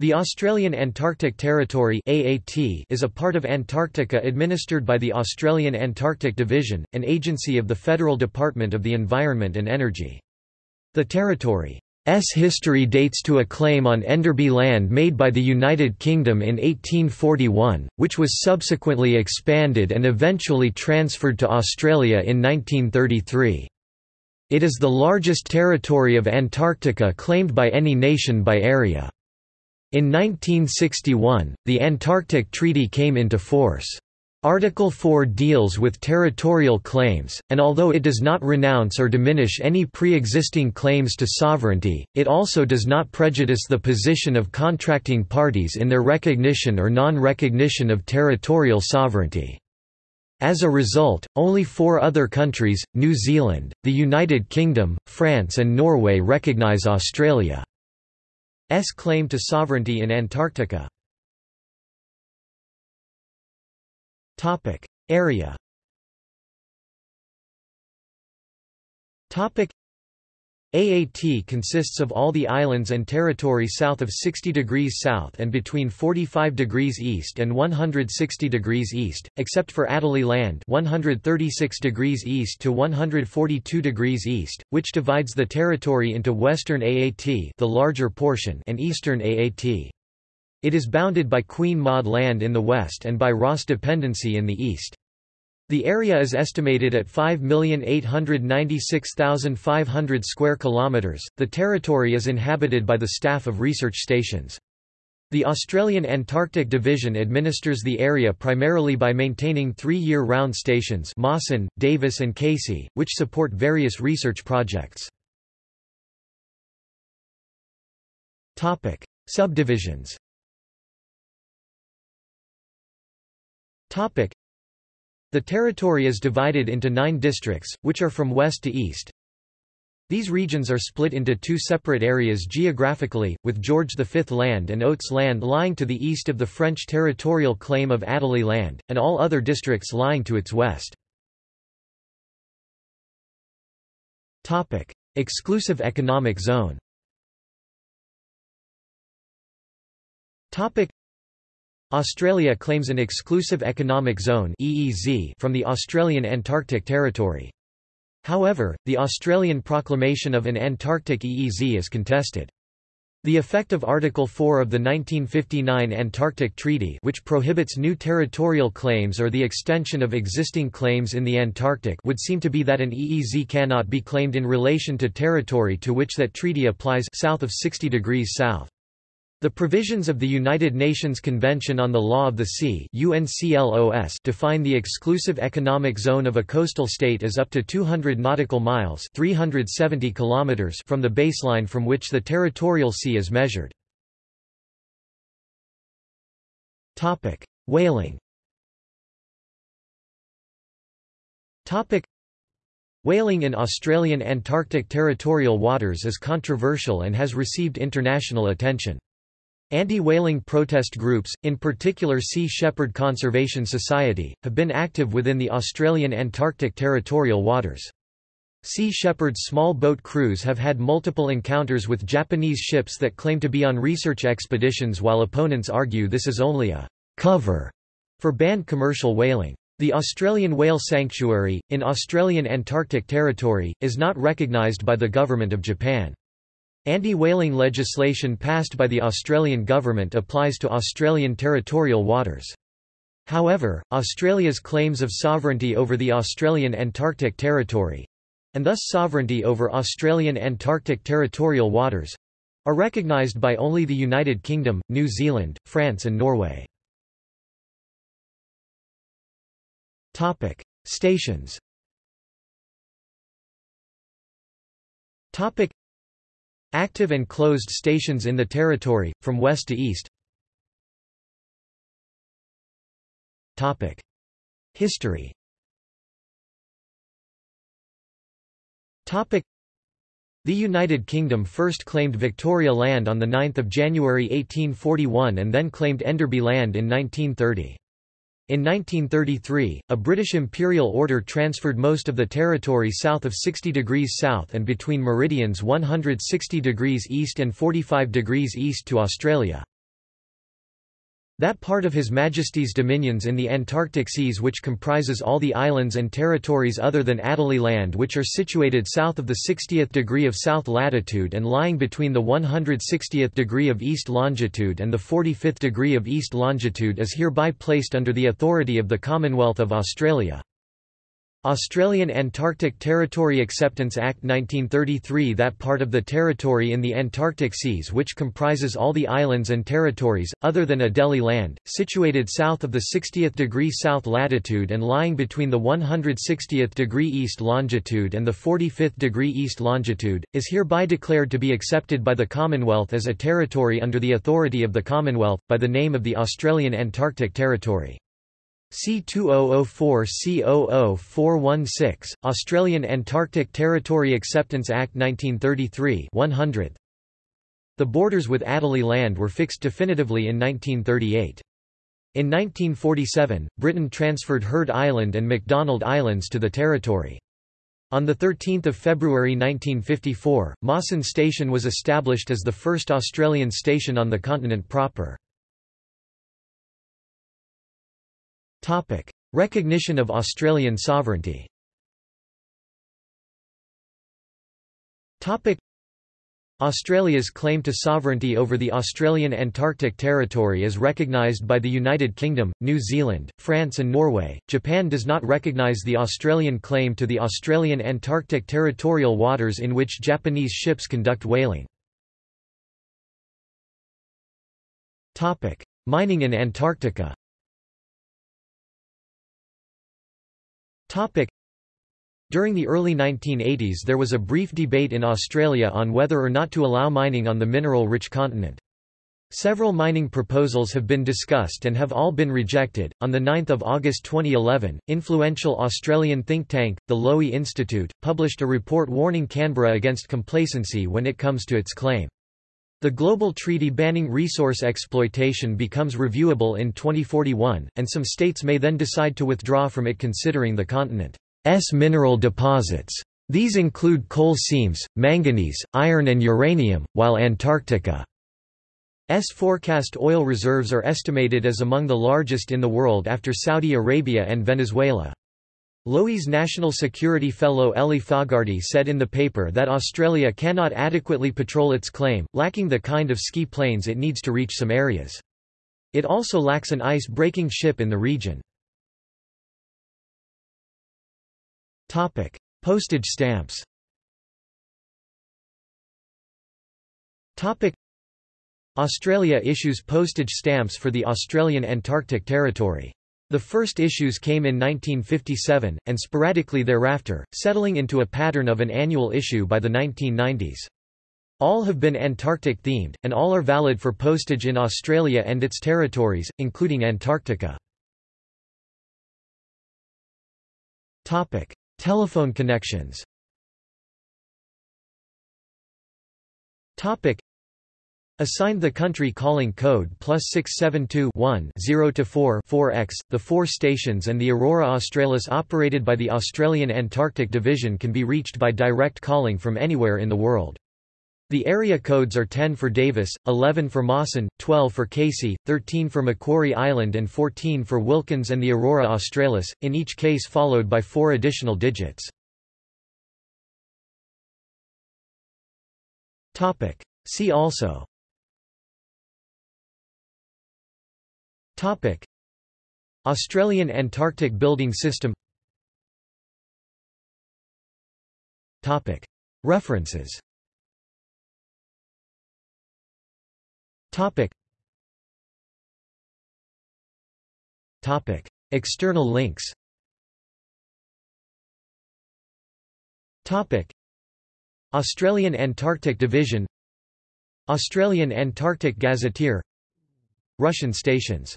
The Australian Antarctic Territory (AAT) is a part of Antarctica administered by the Australian Antarctic Division, an agency of the Federal Department of the Environment and Energy. The territory's history dates to a claim on Enderby land made by the United Kingdom in 1841, which was subsequently expanded and eventually transferred to Australia in 1933. It is the largest territory of Antarctica claimed by any nation by area. In 1961, the Antarctic Treaty came into force. Article 4 deals with territorial claims, and although it does not renounce or diminish any pre-existing claims to sovereignty, it also does not prejudice the position of contracting parties in their recognition or non-recognition of territorial sovereignty. As a result, only four other countries, New Zealand, the United Kingdom, France and Norway recognize Australia. S claim to sovereignty in Antarctica. Topic: Area. Topic: AAT consists of all the islands and territory south of 60 degrees south and between 45 degrees east and 160 degrees east, except for Adélie Land 136 degrees east to 142 degrees east, which divides the territory into western AAT the larger portion and eastern AAT. It is bounded by Queen Maud Land in the west and by Ross Dependency in the east. The area is estimated at 5,896,500 square kilometers. The territory is inhabited by the staff of research stations. The Australian Antarctic Division administers the area primarily by maintaining three year-round stations Mawson, Davis and Casey, which support various research projects. Subdivisions the territory is divided into nine districts, which are from west to east. These regions are split into two separate areas geographically, with George V Land and Oates Land lying to the east of the French territorial claim of Adélie Land, and all other districts lying to its west. Exclusive economic zone Australia claims an exclusive economic zone (EEZ) from the Australian Antarctic Territory. However, the Australian proclamation of an Antarctic EEZ is contested. The effect of Article 4 of the 1959 Antarctic Treaty which prohibits new territorial claims or the extension of existing claims in the Antarctic would seem to be that an EEZ cannot be claimed in relation to territory to which that treaty applies south of 60 degrees south. The provisions of the United Nations Convention on the Law of the Sea UNCLOS define the exclusive economic zone of a coastal state as up to 200 nautical miles 370 kilometers from the baseline from which the territorial sea is measured. Whaling Whaling in Australian Antarctic territorial waters is controversial and has received international attention. Anti-whaling protest groups, in particular Sea Shepherd Conservation Society, have been active within the Australian Antarctic territorial waters. Sea Shepherd's small boat crews have had multiple encounters with Japanese ships that claim to be on research expeditions while opponents argue this is only a cover for banned commercial whaling. The Australian Whale Sanctuary, in Australian Antarctic Territory, is not recognised by the Government of Japan. Anti-whaling legislation passed by the Australian government applies to Australian territorial waters. However, Australia's claims of sovereignty over the Australian Antarctic Territory—and thus sovereignty over Australian Antarctic territorial waters—are recognised by only the United Kingdom, New Zealand, France and Norway. Stations Active and closed stations in the territory, from west to east. History. The United Kingdom first claimed Victoria Land on 9 January 1841 and then claimed Enderby Land in 1930. In 1933, a British imperial order transferred most of the territory south of 60 degrees south and between meridians 160 degrees east and 45 degrees east to Australia. That part of His Majesty's dominions in the Antarctic seas which comprises all the islands and territories other than Adelie Land which are situated south of the 60th degree of south latitude and lying between the 160th degree of east longitude and the 45th degree of east longitude is hereby placed under the authority of the Commonwealth of Australia. Australian Antarctic Territory Acceptance Act 1933 That part of the territory in the Antarctic seas which comprises all the islands and territories, other than Adelie Land, situated south of the 60th degree south latitude and lying between the 160th degree east longitude and the 45th degree east longitude, is hereby declared to be accepted by the Commonwealth as a territory under the authority of the Commonwealth, by the name of the Australian Antarctic Territory. C2004 C00416, Australian Antarctic Territory Acceptance Act 1933 100. The borders with Adelie Land were fixed definitively in 1938. In 1947, Britain transferred Heard Island and McDonald Islands to the territory. On 13 February 1954, Mawson Station was established as the first Australian station on the continent proper. Topic: Recognition of Australian sovereignty. Topic: Australia's claim to sovereignty over the Australian Antarctic Territory is recognised by the United Kingdom, New Zealand, France and Norway. Japan does not recognise the Australian claim to the Australian Antarctic territorial waters in which Japanese ships conduct whaling. Topic: Mining in Antarctica. During the early 1980s there was a brief debate in Australia on whether or not to allow mining on the mineral-rich continent. Several mining proposals have been discussed and have all been rejected. On the 9th of August 2011, influential Australian think tank, the Lowy Institute, published a report warning Canberra against complacency when it comes to its claim. The global treaty banning resource exploitation becomes reviewable in 2041, and some states may then decide to withdraw from it considering the continent's mineral deposits. These include coal seams, manganese, iron and uranium, while Antarctica's forecast oil reserves are estimated as among the largest in the world after Saudi Arabia and Venezuela. Lowy's National Security Fellow Ellie Fogarty said in the paper that Australia cannot adequately patrol its claim, lacking the kind of ski planes it needs to reach some areas. It also lacks an ice-breaking ship in the region. Postage stamps Australia issues postage stamps for the Australian Antarctic Territory. The first issues came in 1957, and sporadically thereafter, settling into a pattern of an annual issue by the 1990s. All have been Antarctic-themed, and all are valid for postage in Australia and its territories, including Antarctica. Telephone connections Assigned the country calling code plus 672 0 to 4 4x, the four stations and the Aurora Australis operated by the Australian Antarctic Division can be reached by direct calling from anywhere in the world. The area codes are 10 for Davis, 11 for Mawson, 12 for Casey, 13 for Macquarie Island and 14 for Wilkins and the Aurora Australis, in each case followed by four additional digits. See also Topic: Australian Antarctic Building System. Topic: References. Topic. Topic: External links. Topic: Australian Antarctic Division Australian Antarctic Gazetteer Russian stations